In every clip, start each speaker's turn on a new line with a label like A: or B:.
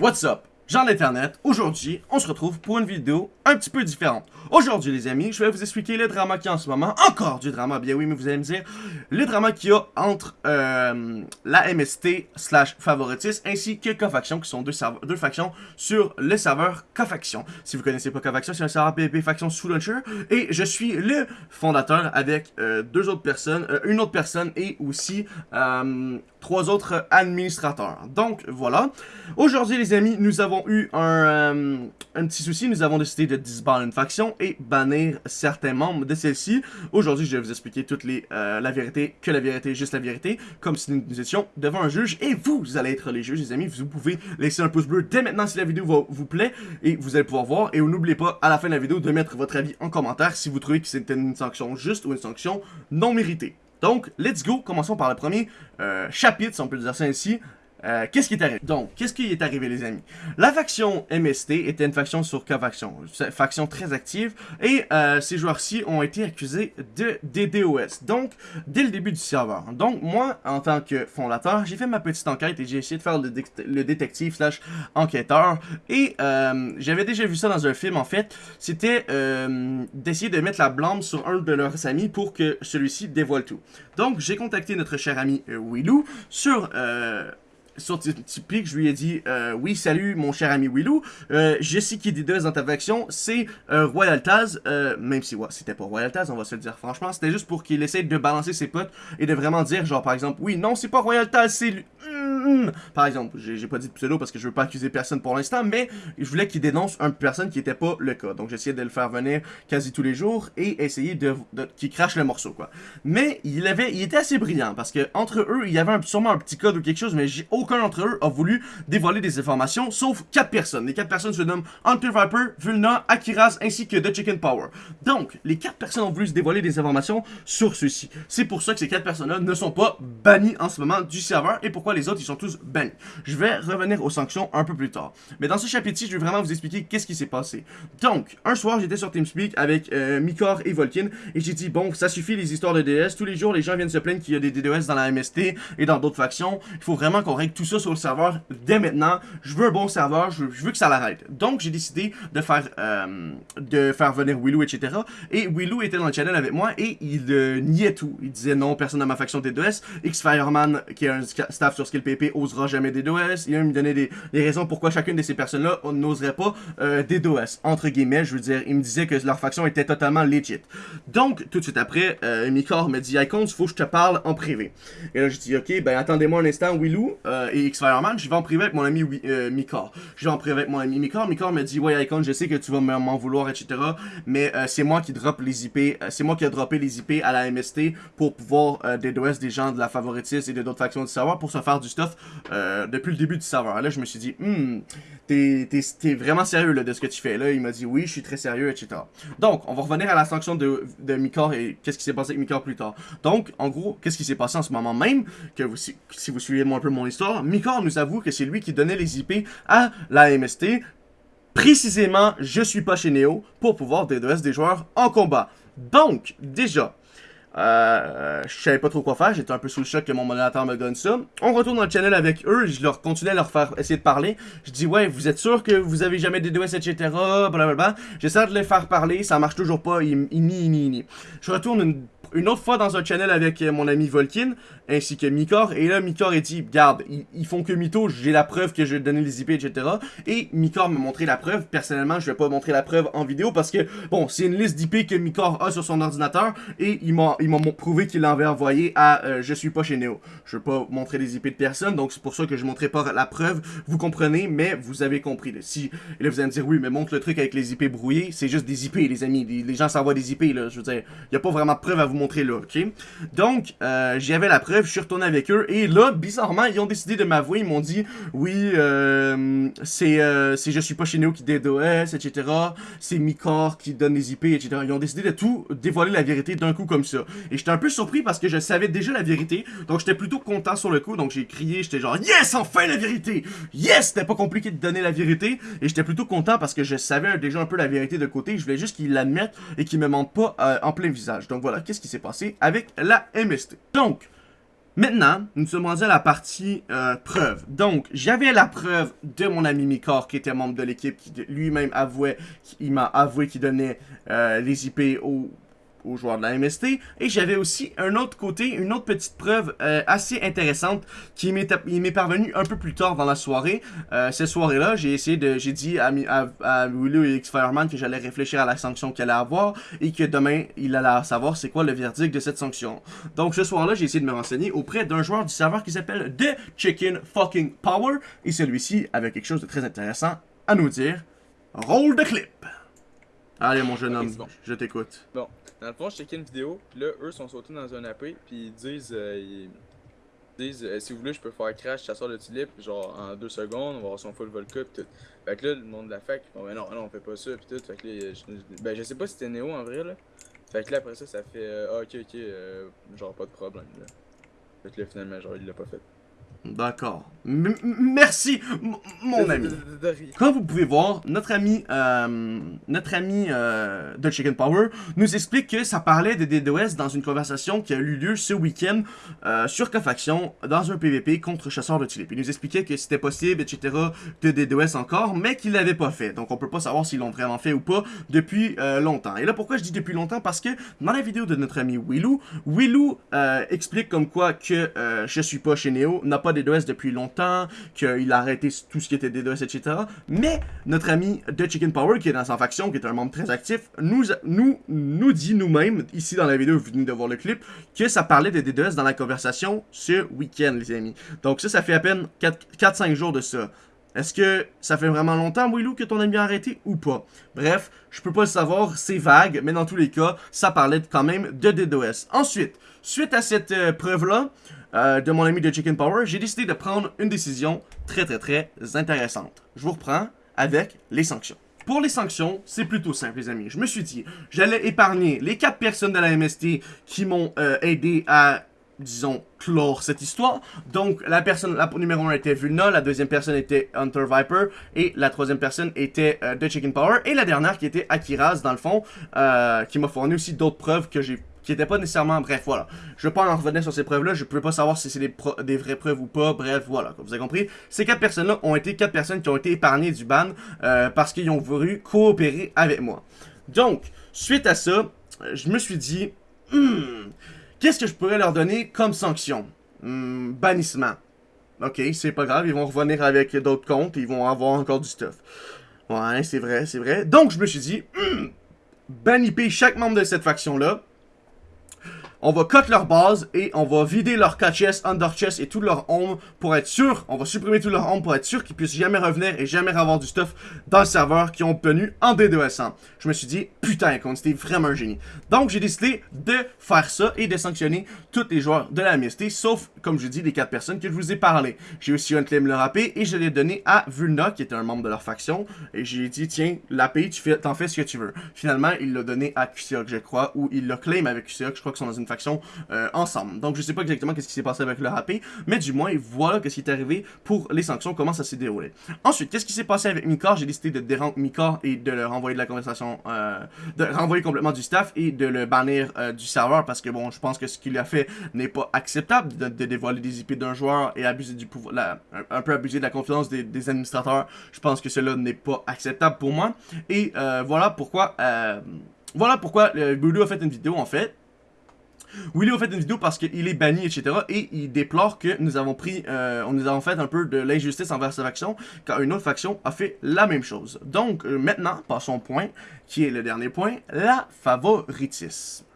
A: What's up? Jean d'Internet, aujourd'hui, on se retrouve pour une vidéo un petit peu différente. Aujourd'hui, les amis, je vais vous expliquer le drama qu'il y a en ce moment. Encore du drama, bien oui, mais vous allez me dire, le drama qu'il y a entre euh, la MST slash favoritis ainsi que Cofaction, qui sont deux, factions sur le serveur Cofaction. Si vous connaissez pas Cofaction, c'est un serveur PvP faction sous launcher, et je suis le fondateur avec euh, deux autres personnes, euh, une autre personne et aussi trois autres administrateurs. Donc, voilà. Aujourd'hui, les amis, nous avons eu un, euh, un, petit souci. Nous avons décidé de disband une faction et bannir certains membres de celle-ci. Aujourd'hui, je vais vous expliquer toute euh, la vérité, que la vérité, juste la vérité, comme si nous étions devant un juge. Et vous, vous allez être les juges, les amis. Vous pouvez laisser un pouce bleu dès maintenant si la vidéo vous plaît. Et vous allez pouvoir voir. Et n'oubliez pas, à la fin de la vidéo, de mettre votre avis en commentaire si vous trouvez que c'était une sanction juste ou une sanction non méritée. Donc, let's go. Commençons par le premier euh, chapitre, si on peut dire ça ainsi, euh, qu'est-ce qui est arrivé? Donc, qu'est-ce qui est arrivé, les amis? La faction MST était une faction sur K-Faction, faction très active, et euh, ces joueurs-ci ont été accusés de DDoS, donc, dès le début du serveur. Donc, moi, en tant que fondateur, j'ai fait ma petite enquête et j'ai essayé de faire le, détective slash enquêteur, et euh, j'avais déjà vu ça dans un film, en fait, c'était d'essayer de mettre la blâme sur un de leurs amis pour que celui-ci dévoile tout. Donc, j'ai contacté notre cher ami Willou sur sur Tipeee, je lui ai dit euh, Oui, salut mon cher ami Willou, euh, je sais qui est deux dans ta faction, c'est euh, Royal Taz, euh, même si ouais, c'était pas Royal Taz, on va se le dire franchement, c'était juste pour qu'il essaye de balancer ses potes et de vraiment dire, genre par exemple, oui, non, c'est pas Royal Taz, c'est lui. Hmm. Par exemple, j'ai pas dit de pseudo parce que je veux pas accuser personne pour l'instant, mais je voulais qu'il dénonce une personne qui était pas le cas. Donc j'essayais de le faire venir quasi tous les jours et essayer de, qu'il crache le morceau, quoi. Mais il avait, il était assez brillant parce que entre eux, il y avait sûrement un petit code ou quelque chose, mais aucun d'entre eux a voulu dévoiler des informations, sauf quatre personnes. Les quatre personnes se nomment Hunter Viper, Vulna, Akiraz ainsi que The Chicken Power. Donc, les quatre personnes ont voulu se dévoiler des informations sur ceux-ci. C'est pour ça que ces quatre personnes-là ne sont pas bannies en ce moment du serveur et pourquoi les autres ils sont tous bannis. Je vais revenir aux sanctions un peu plus tard. Mais dans ce chapitre-ci, je vais vraiment vous expliquer qu'est-ce qui s'est passé. Donc, un soir, j'étais sur TeamSpeak avec euh, Mikor et Volkin et j'ai dit, bon, ça suffit les histoires de DS. Tous les jours, les gens viennent se plaindre qu'il y a des DDoS dans la MST et dans d'autres factions. Il faut vraiment qu'on règle tout ça sur le serveur dès maintenant. Je veux un bon serveur, je veux, que ça l'arrête. Donc, j'ai décidé de faire, euh, de faire venir Willou, etc. Et Willou était dans le channel avec moi et il euh, niait tout. Il disait non, personne dans ma faction DDoS. X-Fireman, qui est un staff sur Skill PP, osera jamais DDoS. Il me donnait des, raisons pourquoi chacune de ces personnes-là n'oserait pas euh, DDoS. Entre guillemets, je veux dire, il me disait que leur faction était totalement legit. Donc, tout de suite après, euh, Mikor me dit, Icons, faut que je te parle en privé. Et là, je dis, ok, ben attendez-moi un instant, Willou euh, et X-Fireman, je vais en privé avec mon ami euh, Mikor. Je vais en privé avec mon ami Mikor. Mikor me dit, ouais, Icons, je sais que tu vas m'en vouloir, etc. Mais euh, c'est moi qui drop les IP, c'est moi qui ai droppé les IP à la MST pour pouvoir DDoS des gens de la favoritis et de d'autres factions du serveur pour se faire du stuff depuis le début du serveur. Là, je me suis dit, hmm, t'es vraiment sérieux là, de ce que tu fais. Là, il m'a dit, oui, je suis très sérieux, etc. Donc, on va revenir à la sanction de, de Mikor et qu'est-ce qui s'est passé avec Mikor plus tard. Donc, en gros, qu'est-ce qui s'est passé en ce moment même, que si, vous suivez un peu mon histoire, Mikor nous avoue que c'est lui qui donnait les IP à la MST. Précisément, je suis pas chez Neo pour pouvoir DDoS des joueurs en combat. Donc, déjà, euh, je savais pas trop quoi faire, j'étais un peu sous le choc que mon modérateur me donne ça. On retourne dans le channel avec eux, je leur continuais à leur faire essayer de parler. Je dis ouais, vous êtes sûr que vous avez jamais des DOS, etc. Blablabla. J'essaie de les faire parler, ça marche toujours pas, nient, ils nient. Je retourne une une autre fois dans un channel avec euh, mon ami Volkin, ainsi que Mikor, et là, Mikor a dit, garde, ils, font que mytho, j'ai la preuve que je vais donner les IP, etc. Et Mikor m'a montré la preuve, personnellement, je vais pas montrer la preuve en vidéo, parce que, bon, c'est une liste d'IP que Mikor a sur son ordinateur, et il m'a prouvé qu'il l'avait envoyé à euh, Je suis pas chez Neo. Je veux pas montrer les IP de personne, donc c'est pour ça que je montrerai pas la preuve, vous comprenez, mais vous avez compris. Là. Si, et là, vous allez me dire, oui, mais montre le truc avec les IP brouillés, c'est juste des IP, les amis, les, les gens s'envoient des IP, là, je veux dire, y a pas vraiment de preuve à vous montrer là, ok? Donc, euh, j'avais la preuve, je suis retourné avec eux, et là, bizarrement, ils ont décidé de m'avouer, ils m'ont dit, oui, euh, c'est euh, Je suis pas chez Neo qui DDoS, etc., c'est Mikor qui donne les IP, etc. Ils ont décidé de tout dévoiler la vérité d'un coup comme ça. Et j'étais un peu surpris parce que je savais déjà la vérité, donc j'étais plutôt content sur le coup, donc j'ai crié, j'étais genre, yes, enfin la vérité! Yes! C'était pas compliqué de donner la vérité, et j'étais plutôt content parce que je savais déjà un peu la vérité de côté, je voulais juste qu'ils l'admettent et qu'ils me mentent pas en plein visage. Donc voilà, qu'est-ce qui s'est passé avec la MST. Donc, Maintenant, nous sommes rendus à la partie euh, preuve. Donc, j'avais la preuve de mon ami Mikor, qui était membre de l'équipe, qui lui-même avouait, il m'a avoué qu'il donnait euh, les IP aux aux joueurs de la MST. Et j'avais aussi un autre côté, une autre petite preuve euh, assez intéressante qui m'est parvenue un peu plus tard dans la soirée. Euh, cette soirée-là, j'ai essayé de, j'ai dit à, à, Willow et X-Fireman que j'allais réfléchir à la sanction qu'elle allait avoir et que demain, il allait savoir c'est quoi le verdict de cette sanction. Donc ce soir-là, j'ai essayé de me renseigner auprès d'un joueur du serveur qui s'appelle The Chicken Fucking Power. Et celui-ci avait quelque chose de très intéressant à nous dire. Roll de clip! Allez, mon jeune homme, je t'écoute.
B: Bon, dans le fond, je checkais une vidéo, puis là, eux sont sautés dans un AP, puis ils disent, euh, ils disent euh, si vous voulez, je peux faire crash chasseur de tulipes, genre en deux secondes, on va avoir son full vodka, pis tout. Fait que là, le monde de la fac, bon, ben non, non, on fait pas ça, pis tout. Fait que là, je, ben je sais pas si c'était Néo en vrai, là. Fait que là, après ça, ça fait, euh, ah, ok, ok, euh, genre pas de problème, là. Fait que là, finalement, genre, il l'a pas fait.
A: D'accord. Merci, mon ami. Comme vous pouvez voir, notre ami, euh, notre ami euh, de Chicken Power nous explique que ça parlait de DDoS dans une conversation qui a eu lieu ce week-end euh, sur Cofaction dans un PVP contre chasseur de tulipes. Il nous expliquait que c'était possible, etc. de DDoS encore, mais qu'il l'avait pas fait. Donc on peut pas savoir s'ils l'ont vraiment fait ou pas depuis longtemps. Et là, pourquoi je dis depuis longtemps? Parce que dans la vidéo de notre ami Willou, Willou explique comme quoi que je suis pas chez Neo, n'a pas DDoS depuis longtemps, qu'il a arrêté tout ce qui était DDoS, etc. Mais notre ami de Chicken Power, qui est dans sa faction, qui est un membre très actif, nous, nous, nous dit nous-mêmes, ici dans la vidéo, vous venez de voir le clip, que ça parlait de DDoS dans la conversation ce week-end, les amis. Donc ça, ça fait à peine 4-5 jours de ça. Est-ce que ça fait vraiment longtemps, Willou, que ton ami a arrêté ou pas? Bref, je peux pas le savoir, c'est vague, mais dans tous les cas, ça parlait quand même de DDoS. Ensuite, suite à cette euh, preuve-là, euh, de mon ami de Chicken Power, j'ai décidé de prendre une décision très très très intéressante. Je vous reprends avec les sanctions. Pour les sanctions, c'est plutôt simple les amis. Je me suis dit, j'allais épargner les 4 personnes de la MST qui m'ont euh, aidé à disons, clore cette histoire. Donc, la personne, numéro 1 était Vulna, la deuxième personne était Hunter Viper, et la troisième personne était euh, The Chicken Power, et la dernière qui était Akiraz, dans le fond, euh, qui m'a fourni aussi d'autres preuves que j'ai qui n'étaient pas nécessairement... Bref, voilà. Je vais pas en revenir sur ces preuves-là, je ne peux pas savoir si c'est des, vraies preuves ou pas, bref, voilà, comme vous avez compris. Ces quatre personnes-là ont été quatre personnes qui ont été épargnées du ban euh, parce qu'ils ont voulu coopérer avec moi. Donc, suite à ça, je me suis dit... Hmm, Qu'est-ce que je pourrais leur donner comme sanction? Hmm, bannissement. Ok, c'est pas grave, ils vont revenir avec d'autres comptes ils vont avoir encore du stuff. Ouais, c'est vrai, c'est vrai. Donc, je me suis dit, hmm, chaque membre de cette faction-là on va cut leur base et on va vider leur chest, under chest et tout leur home pour être sûr, on va supprimer tout leur home pour être sûr qu'ils puissent jamais revenir et jamais avoir du stuff dans le serveur qu'ils ont obtenu en D200. Je me suis dit, putain, c'était vraiment un génie. Donc j'ai décidé de faire ça et de sanctionner tous les joueurs de la MST, sauf, comme je dis, les 4 personnes que je vous ai parlé. J'ai aussi un claim le rapé et je l'ai donné à Vulna, qui était un membre de leur faction, et j'ai dit, tiens, la tu t'en fais ce que tu veux. Finalement, il l'a donné à QCOC, je crois, ou il l'a claim avec QCOC, je crois qu'ils sont dans une faction euh, ensemble. Donc je sais pas exactement qu'est-ce qui s'est passé avec le HP, mais du moins voilà qu'est-ce qui est arrivé pour les sanctions, comment ça s'est déroulé. Ensuite, qu'est-ce qui s'est passé avec Mikar? J'ai décidé de dérange Mikar et de le renvoyer de la conversation, euh, de renvoyer complètement du staff et de le bannir euh, du serveur parce que bon, je pense que ce qu'il a fait n'est pas acceptable de, dévoiler des IP d'un joueur et abuser du pouvoir, un, peu abuser de la confiance des, administrateurs. Je pense que cela n'est pas acceptable pour moi. Et voilà pourquoi, voilà pourquoi le a fait une vidéo en fait Willy a fait une vidéo parce qu'il est banni, etc. Et il déplore que nous avons pris, euh, nous avons fait un peu de l'injustice envers sa faction, car une autre faction a fait la même chose. Donc, euh, maintenant, passons au point, qui est le dernier point, la favoritisme.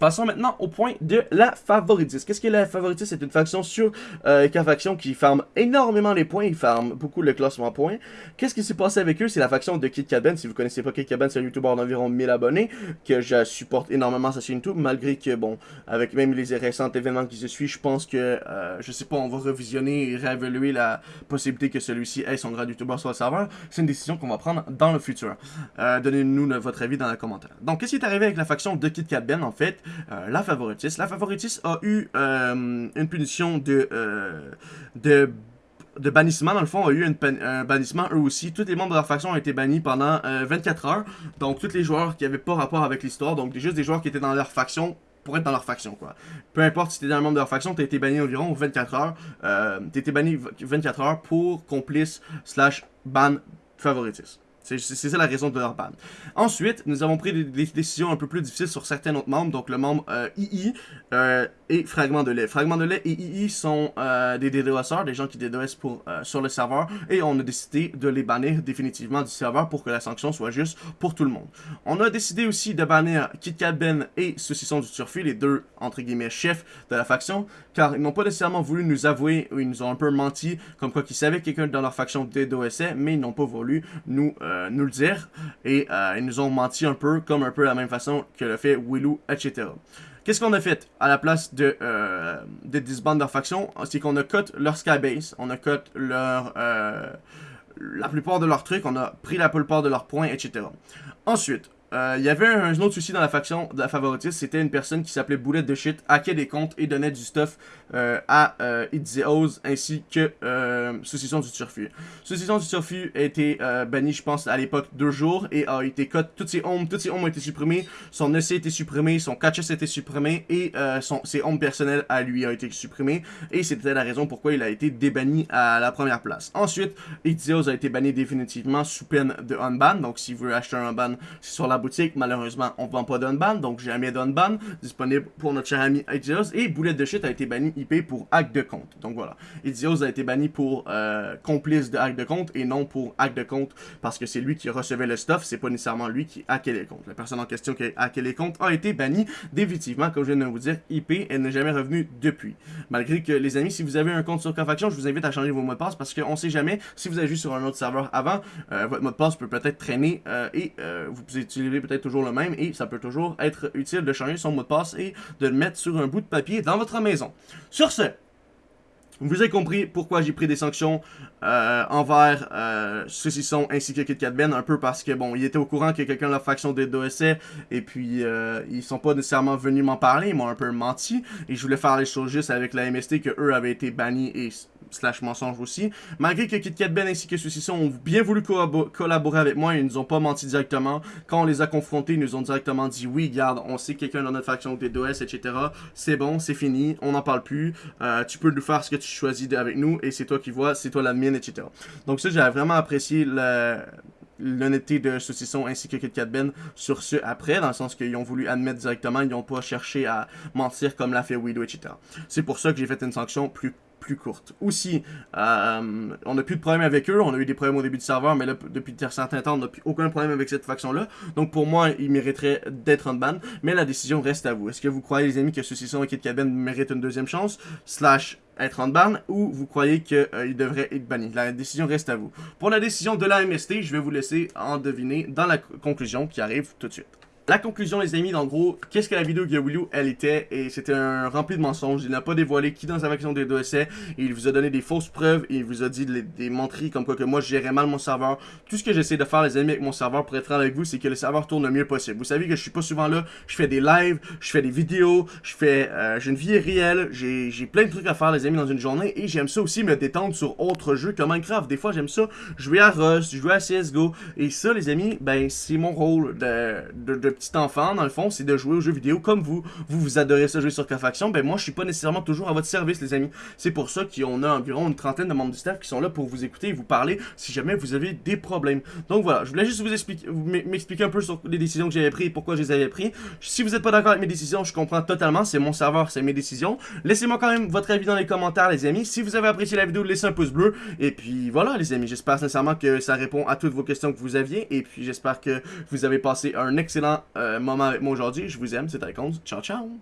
A: Passons maintenant au point de la favoritisme. Qu'est-ce que la favoritisme? C'est une faction sur euh, faction qui farme énormément les points, ils farment beaucoup le classement points. Qu'est-ce qui s'est passé avec eux? C'est la faction de Kit Caben. Si vous connaissez pas Kit Caben, c'est un YouTuber d'environ 1000 abonnés que je supporte énormément sa chaîne YouTube, malgré que, bon, avec même les récents événements qui se suivent, je pense que, euh, je sais pas, on va revisionner et réévaluer la possibilité que celui-ci ait son grand YouTuber sur le serveur. C'est une décision qu'on va prendre dans le futur. Euh, donnez-nous votre avis dans les commentaires. Donc, qu'est-ce qui est arrivé avec la faction de Kit Ben, en fait? La favoritis. La favoritis a eu euh, une punition de, euh, de, de bannissement. Dans le fond, a eu un bannissement eux aussi. Tous les membres de leur faction ont été bannis pendant 24 heures. Donc, tous les joueurs qui n'avaient pas rapport avec l'histoire, donc juste des joueurs qui étaient dans leur faction pour être dans leur faction, quoi. Peu importe si t'es dans le membre de leur faction, t'as été banni environ 24 heures. Euh, t'as été banni 24 heures pour complice slash ban favoritisme. C'est ça la raison de leur ban. Ensuite, nous avons pris des, décisions un peu plus difficiles sur certains autres membres, donc le membre euh, II euh, et Fragment de lait. Fragment de lait et II sont euh, des DDoSers, des gens qui DDoS euh, sur le serveur, et on a décidé de les bannir définitivement du serveur pour que la sanction soit juste pour tout le monde. On a décidé aussi de bannir KitKat Ben et Saucisson du Turfu, les deux, entre guillemets, chefs de la faction, car ils n'ont pas nécessairement voulu nous avouer, ou ils nous ont un peu menti, comme quoi qu'ils savaient que quelqu'un dans leur faction DDoSait, mais ils n'ont pas voulu nous nous le dire. Et euh, ils nous ont menti un peu, comme un peu la même façon que le fait Willou, etc. Qu'est-ce qu'on a fait à la place de, euh, de disband leur faction? C'est qu'on a cut leur skybase, on a cut leur, euh, la plupart de leurs trucs, on a pris la plupart de leurs points, etc. Ensuite, euh, il y avait un, autre souci dans la faction de la favoritiste, c'était une personne qui s'appelait Boulette de Shit, hackait des comptes et donnait du stuff euh, à euh, Oz ainsi que euh, Saucisson du Turfu. Saucisson du Turfu a été euh, banni, je pense, à l'époque deux jours et a été cut. Toutes ses homes, toutes ses homes ont été supprimées, son EC a été supprimé, son catches a été supprimé et son, ses homes personnels à lui a été supprimé et c'était la raison pourquoi il a été débanni à la première place. Ensuite, Oz a été banni définitivement sous peine de unban, donc si vous voulez acheter un unban, c'est sur la boutique. Malheureusement, on ne vend pas d'unban, donc jamais d'unban disponible pour notre cher ami Idios. Et Boulette de Shit a été banni IP pour hack de compte. Donc voilà. Idios a été banni pour euh, complice de hack de compte et non pour hack de compte parce que c'est lui qui recevait le stuff, c'est pas nécessairement lui qui hackait les comptes. La personne en question qui a hacké les comptes a été bannie définitivement, comme je viens de vous dire, IP, elle n'est jamais revenue depuis. Malgré que, les amis, si vous avez un compte sur Cofaction, je vous invite à changer vos mots de passe parce qu'on sait jamais, si vous avez juste sur un autre serveur avant, euh, votre mot de passe peut peut-être traîner euh, et vous pouvez utiliser peut-être toujours le même et ça peut toujours être utile de changer son mot de passe et de le mettre sur un bout de papier dans votre maison. Sur ce, vous avez compris pourquoi j'ai pris des sanctions euh, envers euh, Saucisson ainsi que KitKat Ben, un peu parce que, bon, il était au courant que quelqu'un de la faction des DOSA, et puis euh, ils sont pas nécessairement venus m'en parler, ils m'ont un peu menti, et je voulais faire les choses juste avec la MST, que eux avaient été bannis et slash mensonge aussi. Malgré que KitKat Ben ainsi que ceux-ci ont bien voulu collaborer avec moi, ils nous ont pas menti directement. Quand on les a confrontés, ils nous ont directement dit oui, garde, on sait quelqu'un dans notre faction des DOS, etc. C'est bon, c'est fini, on n'en parle plus. Euh, tu peux nous faire ce que tu choisis avec nous et c'est toi qui vois, c'est toi l'admin, etc. Donc ça, j'ai vraiment apprécié l'honnêteté de Saucisson ainsi que KitKat Ben sur ce après, dans le sens qu'ils ont voulu admettre directement, ils n'ont pas cherché à mentir comme l'a fait Widow, etc. C'est pour ça que j'ai fait une sanction plus plus courte. Aussi, euh, on n'a plus de problème avec eux. On a eu des problèmes au début du serveur, mais là, depuis un certain temps, on n'a plus aucun problème avec cette faction-là. Donc pour moi, ils mériteraient d'être en ban. Mais la décision reste à vous. Est-ce que vous croyez, les amis, que ceux-ci sont Kit Cabin méritent une deuxième chance Slash être en ban ou vous croyez qu'ils euh, devraient être bannis? La décision reste à vous. Pour la décision de la MST, je vais vous laisser en deviner dans la conclusion qui arrive tout de suite. La conclusion, les amis, en gros, qu'est-ce que la vidéo de Willow, elle était, et c'était un rempli de mensonges. Il n'a pas dévoilé qui dans sa faction des deux essais, il vous a donné des fausses preuves, il vous a dit des menteries comme quoi que moi je gérais mal mon serveur. Tout ce que j'essaie de faire, les amis, avec mon serveur pour être avec vous, c'est que le serveur tourne le mieux possible. Vous savez que je suis pas souvent là, je fais des lives, je fais des vidéos, je fais, euh, j'ai une vie réelle, j'ai plein de trucs à faire, les amis, dans une journée, et j'aime ça aussi me détendre sur autres jeux comme Minecraft. Des fois, j'aime ça jouer à Rust, jouer à CSGO, et ça, les amis, ben, c'est mon rôle de, de, de petit enfant, dans le fond c'est de jouer aux jeux vidéo comme vous. Vous, vous adorez ça jouer sur K-Faction. Ben moi, je suis pas nécessairement toujours à votre service, les amis. C'est pour ça qu'on a environ une trentaine de membres du staff qui sont là pour vous écouter et vous parler si jamais vous avez des problèmes. Donc voilà, je voulais juste vous expliquer, m'expliquer un peu sur les décisions que j'avais prises et pourquoi je les avais prises. Si vous n'êtes pas d'accord avec mes décisions, je comprends totalement. C'est mon serveur, c'est mes décisions. Laissez-moi quand même votre avis dans les commentaires, les amis. Si vous avez apprécié la vidéo, laissez un pouce bleu. Et puis voilà, les amis. J'espère sincèrement que ça répond à toutes vos questions que vous aviez. Et puis j'espère que vous avez passé un excellent euh, moment avec moi aujourd'hui. Je vous aime, c'est Icons. Ciao, ciao!